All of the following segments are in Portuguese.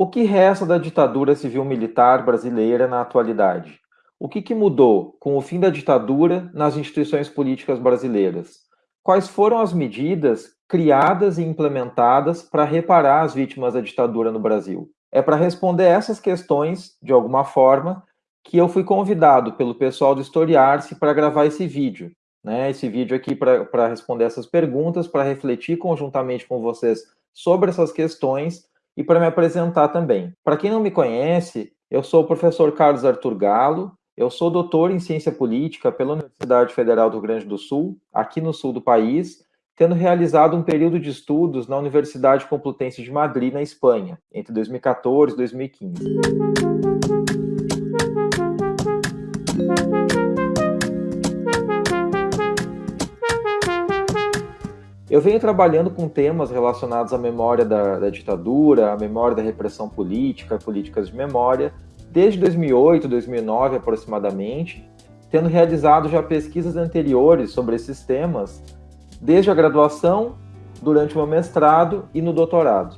O que resta da ditadura civil-militar brasileira na atualidade? O que, que, mudou com o fim da ditadura nas instituições políticas brasileiras? Quais foram as medidas criadas e implementadas para reparar as vítimas da ditadura no Brasil? É para responder essas questões, de alguma forma, que eu fui convidado pelo pessoal do Historiar-se para gravar esse vídeo. Né? Esse vídeo aqui para responder essas perguntas, para refletir conjuntamente com vocês sobre essas questões e para me apresentar também. Para quem não me conhece, eu sou o professor Carlos Arthur Galo, eu sou doutor em ciência política pela Universidade Federal do Rio Grande do Sul, aqui no sul do país, tendo realizado um período de estudos na Universidade Complutense de Madrid, na Espanha, entre 2014 e 2015. Eu venho trabalhando com temas relacionados à memória da, da, ditadura, à memória da repressão política, políticas de memória, desde 2008, 2009 aproximadamente, tendo realizado já pesquisas anteriores sobre esses temas, desde a graduação, durante o meu mestrado e no doutorado.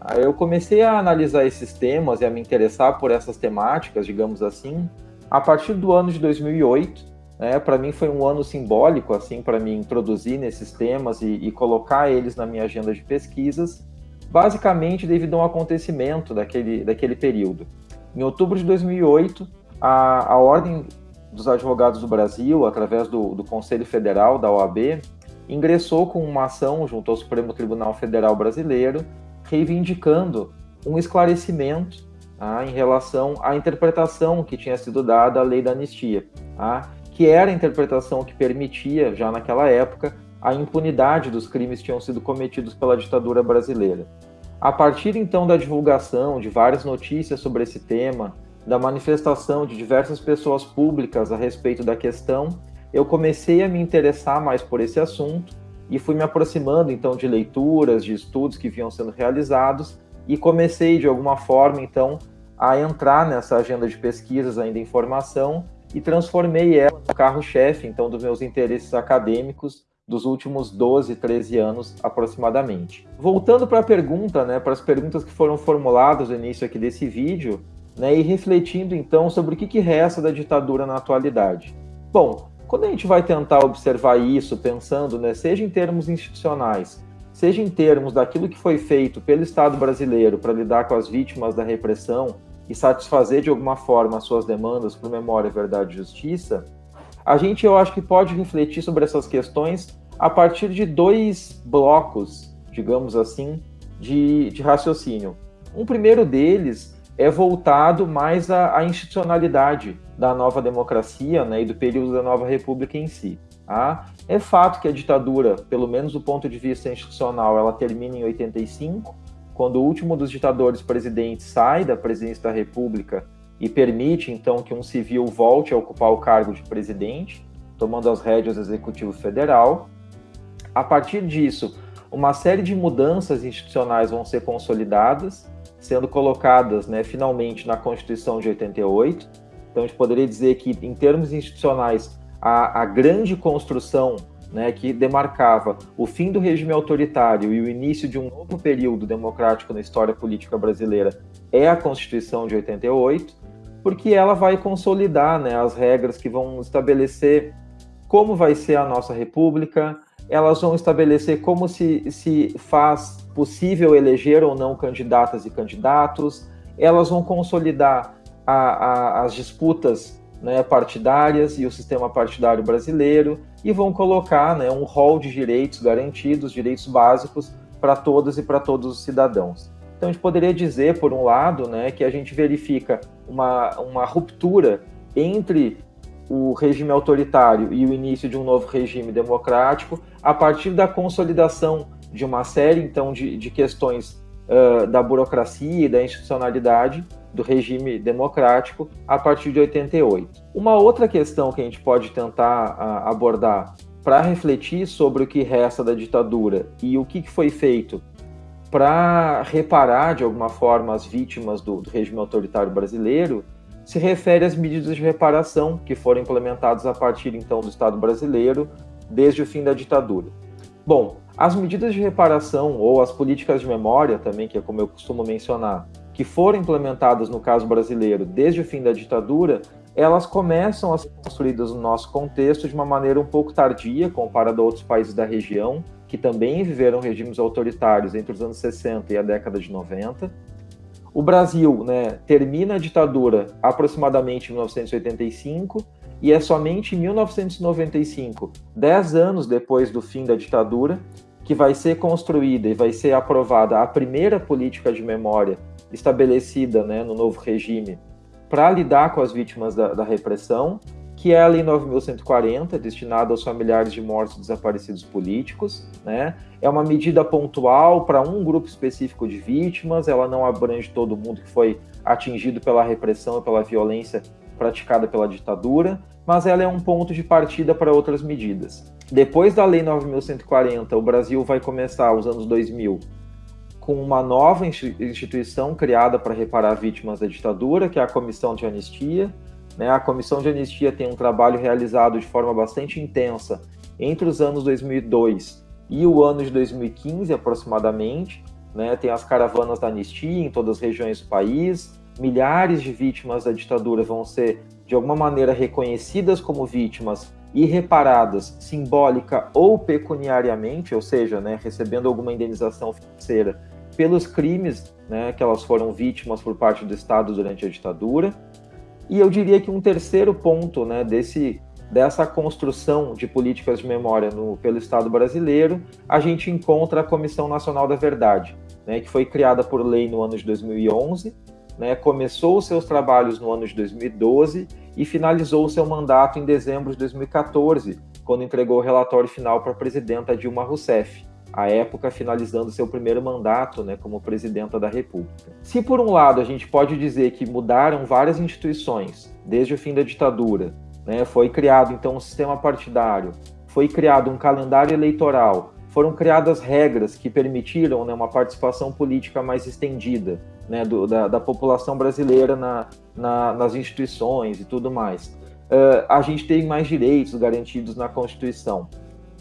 Aí eu comecei a analisar esses temas e a me interessar por essas temáticas, digamos assim, a partir do ano de 2008, né? Para mim foi um ano simbólico assim para me introduzir nesses temas e, e, colocar eles na minha agenda de pesquisas, basicamente devido a um acontecimento daquele, daquele período. Em outubro de 2008, a, a Ordem dos Advogados do Brasil, através do, do Conselho Federal da OAB, ingressou com uma ação junto ao Supremo Tribunal Federal Brasileiro, reivindicando um esclarecimento ah, em relação à interpretação que tinha sido dada à lei da anistia. Ah, que era a interpretação que permitia, já naquela época, a impunidade dos crimes que tinham sido cometidos pela ditadura brasileira. A partir então da divulgação de várias notícias sobre esse tema, da manifestação de diversas pessoas públicas a respeito da questão, eu comecei a me interessar mais por esse assunto e fui me aproximando então de leituras, de estudos que vinham sendo realizados e comecei de alguma forma então a entrar nessa agenda de pesquisas ainda em formação e transformei ela no carro-chefe, então, dos meus interesses acadêmicos dos últimos 12, 13 anos aproximadamente. Voltando para a pergunta, né, para as perguntas que foram formuladas no início aqui desse vídeo, né, e refletindo então sobre o que, que resta da ditadura na atualidade. Bom, quando a gente vai tentar observar isso, pensando, né, seja em termos institucionais, seja em termos daquilo que foi feito pelo Estado brasileiro para lidar com as vítimas da repressão e satisfazer de alguma forma as suas demandas por memória, verdade e justiça, a gente eu acho que pode refletir sobre essas questões a partir de dois blocos, digamos assim, de, de raciocínio. Um primeiro deles é voltado mais à, à, institucionalidade da nova democracia né, e do período da nova república em si. Tá? É fato que a ditadura, pelo menos do ponto de vista institucional, ela termina em 85, quando o último dos ditadores presidentes sai da presidência da República e permite então que um civil volte a ocupar o cargo de presidente, tomando as rédeas do Executivo Federal. A partir disso, uma série de mudanças institucionais vão ser consolidadas, sendo colocadas né, finalmente na Constituição de 88. Então, a gente poderia dizer que, em termos institucionais, a, a grande construção né, que demarcava o fim do regime autoritário e o início de um novo período democrático na história política brasileira é a Constituição de 88, porque ela vai consolidar né, as regras que vão estabelecer como vai ser a nossa república, elas vão estabelecer como se, se faz possível eleger ou não candidatas e candidatos, elas vão consolidar a, a, as disputas né, partidárias e o sistema partidário brasileiro e vão colocar né, um rol de direitos garantidos, direitos básicos para todas e para todos os cidadãos. Então a gente poderia dizer, por um lado, né, que a gente verifica uma, uma ruptura entre o regime autoritário e o início de um novo regime democrático a partir da consolidação de uma série então de, de questões uh, da burocracia e da institucionalidade do regime democrático a partir de 88. Uma outra questão que a gente pode tentar uh, abordar para refletir sobre o que resta da ditadura e o que foi feito para reparar de alguma forma as vítimas do, do regime autoritário brasileiro se refere às medidas de reparação que foram implementadas a partir então do Estado brasileiro desde o fim da ditadura. Bom, as medidas de reparação ou as políticas de memória também, que é como eu costumo mencionar, que foram implementadas no caso brasileiro desde o fim da ditadura, elas começam a ser construídas no nosso contexto de uma maneira um pouco tardia, comparado a outros países da região, que também viveram regimes autoritários entre os anos 60 e a década de 90. O Brasil né, termina a ditadura aproximadamente em 1985 e é somente em 1995, dez anos depois do fim da ditadura, que vai ser construída e vai ser aprovada a primeira política de memória estabelecida né, no novo regime para lidar com as vítimas da, da, repressão, que é a Lei 9.140, destinada aos familiares de mortos e desaparecidos políticos. Né? É uma medida pontual para um grupo específico de vítimas, ela não abrange todo mundo que foi atingido pela repressão e pela violência praticada pela ditadura, mas ela é um ponto de partida para outras medidas. Depois da Lei 9.140, o Brasil vai começar, os anos 2000, com uma nova instituição criada para reparar vítimas da ditadura, que é a Comissão de Anistia. Né? A Comissão de Anistia tem um trabalho realizado de forma bastante intensa entre os anos 2002 e o ano de 2015, aproximadamente. Né? Tem as caravanas da anistia em todas as regiões do país. Milhares de vítimas da ditadura vão ser, de alguma maneira, reconhecidas como vítimas e reparadas simbólica ou pecuniariamente, ou seja, né, recebendo alguma indenização financeira pelos crimes né, que elas foram vítimas por parte do Estado durante a ditadura. E eu diria que um terceiro ponto né, desse, dessa construção de políticas de memória no, pelo Estado brasileiro, a gente encontra a Comissão Nacional da Verdade, né, que foi criada por lei no ano de 2011, né, começou seus trabalhos no ano de 2012 e finalizou seu mandato em dezembro de 2014, quando entregou o relatório final para a presidenta Dilma Rousseff à época finalizando seu primeiro mandato né, como presidenta da República. Se, por um lado, a gente pode dizer que mudaram várias instituições desde o fim da ditadura, né, foi criado então um sistema partidário, foi criado um calendário eleitoral, foram criadas regras que permitiram né, uma participação política mais estendida né, do, da, da, população brasileira na, na, nas instituições e tudo mais. Uh, a gente tem mais direitos garantidos na Constituição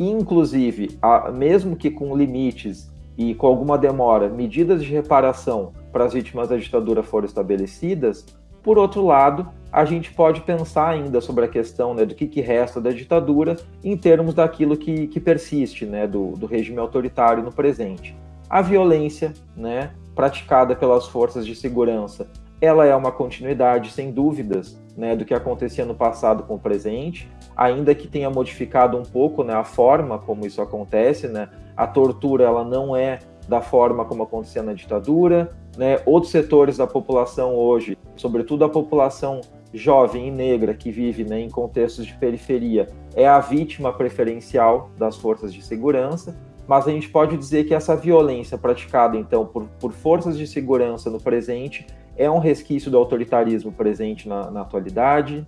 inclusive, a, mesmo que com limites e com alguma demora, medidas de reparação para as vítimas da ditadura foram estabelecidas, por outro lado, a gente pode pensar ainda sobre a questão né, do que, que, resta da ditadura em termos daquilo que, que persiste, né, do, do, regime autoritário no presente. A violência né, praticada pelas forças de segurança, ela é uma continuidade, sem dúvidas, né, do que acontecia no passado com o presente, ainda que tenha modificado um pouco né, a forma como isso acontece, né, a tortura ela não é da forma como acontecia na ditadura, né, outros setores da população hoje, sobretudo a população jovem e negra que vive né, em contextos de periferia, é a vítima preferencial das forças de segurança, mas a gente pode dizer que essa violência praticada então por, por forças de segurança no presente é um resquício do autoritarismo presente na, na atualidade.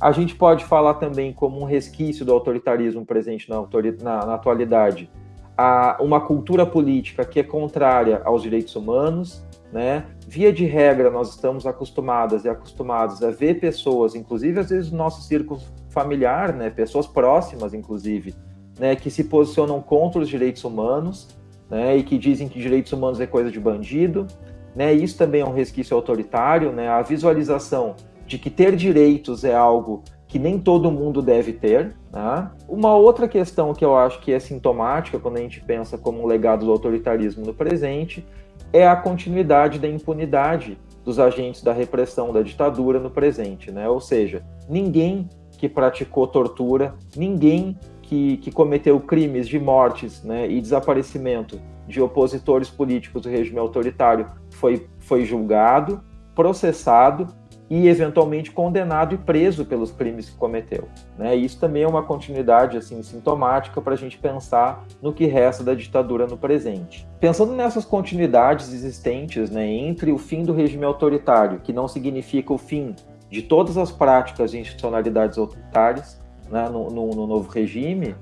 A gente pode falar também como um resquício do autoritarismo presente na, na, na atualidade a uma cultura política que é contrária aos direitos humanos, né? Via de regra, nós estamos acostumadas e acostumados a ver pessoas, inclusive às vezes no nosso círculo familiar, né? Pessoas próximas, inclusive, né? Que se posicionam contra os direitos humanos, né? E que dizem que direitos humanos é coisa de bandido, né? Isso também é um resquício autoritário, né? A visualização de que ter direitos é algo que nem todo mundo deve ter. Né? Uma outra questão que eu acho que é sintomática quando a gente pensa como um legado do autoritarismo no presente é a continuidade da impunidade dos agentes da repressão da ditadura no presente, né? Ou seja, ninguém que praticou tortura, ninguém que, que cometeu crimes de mortes né, e desaparecimento de opositores políticos do regime autoritário foi, foi julgado, processado e eventualmente condenado e preso pelos crimes que cometeu. Né? Isso também é uma continuidade assim sintomática para a gente pensar no que resta da ditadura no presente. Pensando nessas continuidades existentes né, entre o fim do regime autoritário, que não significa o fim de todas as práticas e institucionalidades autoritárias né, no, no, no novo regime,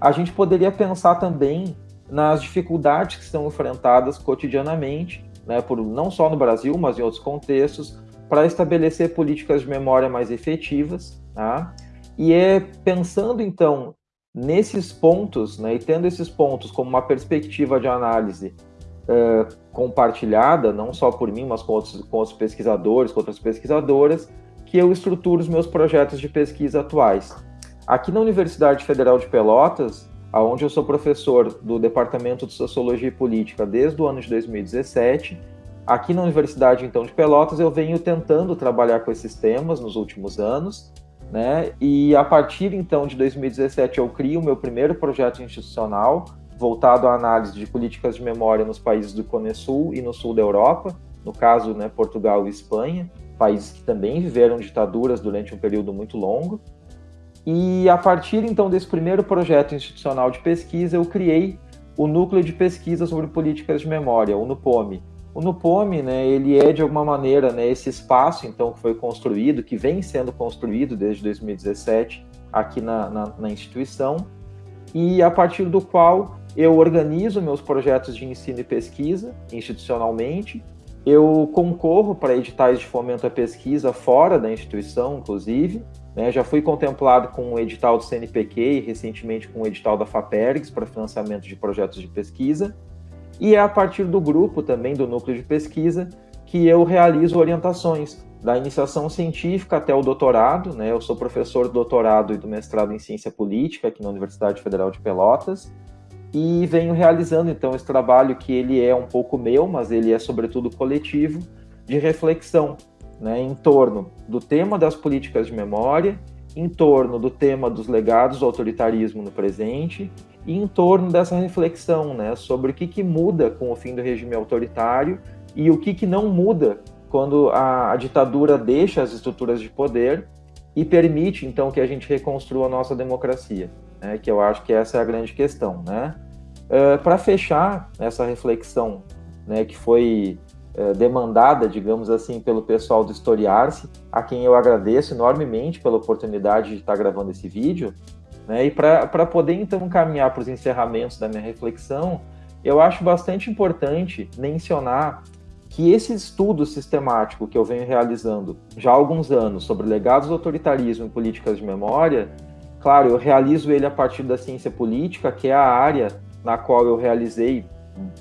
a gente poderia pensar também nas dificuldades que são enfrentadas cotidianamente né, por, não só no Brasil, mas em outros contextos, para estabelecer políticas de memória mais efetivas. Tá? E é pensando, então, nesses pontos, né, e tendo esses pontos como uma perspectiva de análise uh, compartilhada, não só por mim, mas com outros, com outros pesquisadores, com outras pesquisadoras, que eu estruturo os meus projetos de pesquisa atuais. Aqui na Universidade Federal de Pelotas, onde eu sou professor do Departamento de Sociologia e Política desde o ano de 2017, aqui na Universidade então de Pelotas eu venho tentando trabalhar com esses temas nos últimos anos, né? E a partir então de 2017 eu crio o meu primeiro projeto institucional voltado à análise de políticas de memória nos países do Cone Sul e no sul da Europa, no caso, né, Portugal e Espanha, países que também viveram ditaduras durante um período muito longo. E a partir então desse primeiro projeto institucional de pesquisa, eu criei o Núcleo de Pesquisa sobre Políticas de Memória, o NUPOME. O NUPOME, né, ele é de alguma maneira né, esse espaço então que foi construído, que vem sendo construído desde 2017 aqui na, na, na instituição, e a partir do qual eu organizo meus projetos de ensino e pesquisa institucionalmente, eu concorro para editais de fomento à pesquisa fora da instituição, inclusive, né, já fui contemplado com o edital do CNPq e recentemente com o edital da FAPERGS para financiamento de projetos de pesquisa. E é a partir do grupo também, do núcleo de pesquisa, que eu realizo orientações da iniciação científica até o doutorado. Né? Eu sou professor do doutorado e do mestrado em ciência política aqui na Universidade Federal de Pelotas e venho realizando então esse trabalho que ele é um pouco meu, mas ele é sobretudo coletivo, de reflexão né, em torno do tema das políticas de memória, em torno do tema dos legados do autoritarismo no presente e em torno dessa reflexão né, sobre o que, que muda com o fim do regime autoritário e o que, que não muda quando a, a ditadura deixa as estruturas de poder e permite então que a gente reconstrua a nossa democracia, né, que eu acho que essa é a grande questão. Né? Uh, Para fechar essa reflexão né, que foi eh, demandada, digamos assim, pelo pessoal do Historiar-se, a quem eu agradeço enormemente pela oportunidade de estar gravando esse vídeo. Né? E para poder então caminhar para os encerramentos da minha reflexão, eu acho bastante importante mencionar que esse estudo sistemático que eu venho realizando já há alguns anos sobre legados do autoritarismo e políticas de memória, claro, eu realizo ele a partir da ciência política, que é a área na qual eu realizei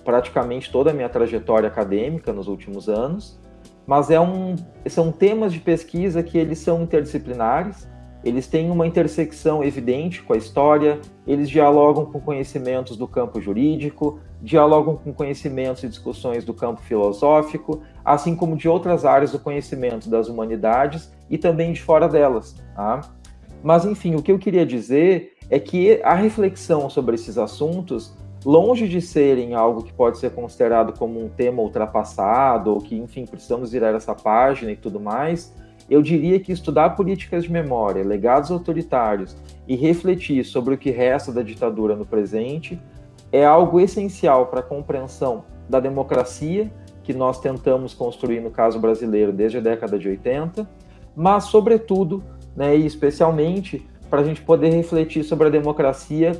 praticamente toda a minha trajetória acadêmica nos últimos anos, mas é um, são temas de pesquisa que eles são interdisciplinares, eles têm uma intersecção evidente com a história, eles dialogam com conhecimentos do campo jurídico, dialogam com conhecimentos e discussões do campo filosófico, assim como de outras áreas do conhecimento das humanidades e também de fora delas. Tá? Mas, enfim, o que eu queria dizer é que a reflexão sobre esses assuntos longe de serem algo que pode ser considerado como um tema ultrapassado, ou que, enfim, precisamos virar essa página e tudo mais, eu diria que estudar políticas de memória, legados autoritários e refletir sobre o que resta da ditadura no presente é algo essencial para a compreensão da democracia que nós tentamos construir no caso brasileiro desde a década de 80, mas, sobretudo, né, e especialmente, para a gente poder refletir sobre a democracia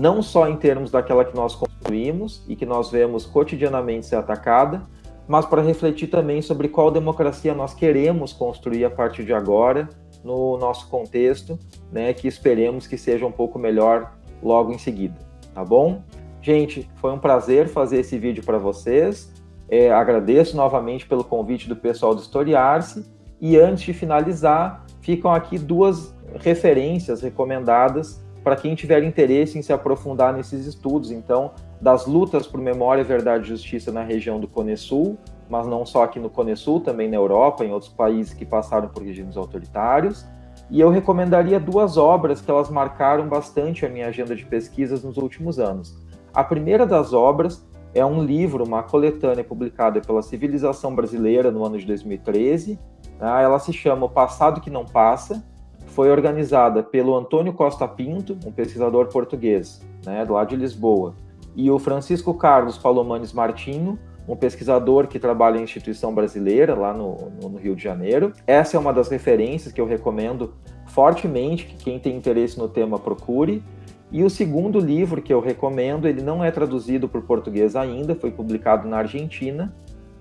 não só em termos daquela que nós construímos e que nós vemos cotidianamente ser atacada, mas para refletir também sobre qual democracia nós queremos construir a partir de agora no nosso contexto, né, que esperemos que seja um pouco melhor logo em seguida, tá bom? Gente, foi um prazer fazer esse vídeo para vocês. É, agradeço novamente pelo convite do pessoal do Historiar-se. E antes de finalizar, ficam aqui duas referências recomendadas para quem tiver interesse em se aprofundar nesses estudos, então, das lutas por memória, verdade e justiça na região do Cone Sul, mas não só aqui no Cone Sul, também na Europa, em outros países que passaram por regimes autoritários. E eu recomendaria duas obras que elas marcaram bastante a minha agenda de pesquisas nos últimos anos. A primeira das obras é um livro, uma coletânea publicada pela Civilização Brasileira no ano de 2013. Tá? Ela se chama O Passado que Não Passa, foi organizada pelo Antônio Costa Pinto, um pesquisador português, né, lá de Lisboa, e o Francisco Carlos Palomanes Martinho, um pesquisador que trabalha em instituição brasileira, lá no, no, Rio de Janeiro. Essa é uma das referências que eu recomendo fortemente que quem tem interesse no tema procure. E o segundo livro que eu recomendo, ele não é traduzido para o português ainda, foi publicado na Argentina,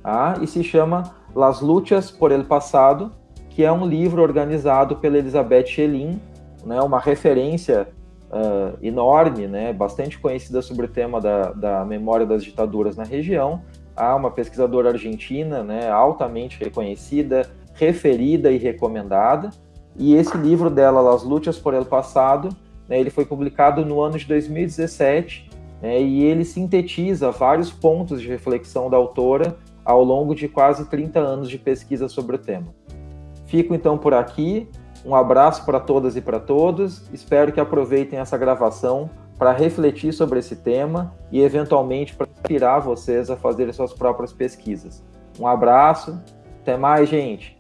tá? e se chama Las Luchas por el Passado, que é um livro organizado pela Elizabeth Schelin, né, uma referência uh, enorme, né, bastante conhecida sobre o tema da, da memória das ditaduras na região. Há uma pesquisadora argentina, né, altamente reconhecida, referida e recomendada. E esse livro dela, Las Luchas por el Passado, né, ele foi publicado no ano de 2017 né, e ele sintetiza vários pontos de reflexão da autora ao longo de quase 30 anos de pesquisa sobre o tema. Fico então por aqui. Um abraço para todas e para todos. Espero que aproveitem essa gravação para refletir sobre esse tema e, eventualmente, para inspirar vocês a fazerem suas próprias pesquisas. Um abraço, até mais, gente!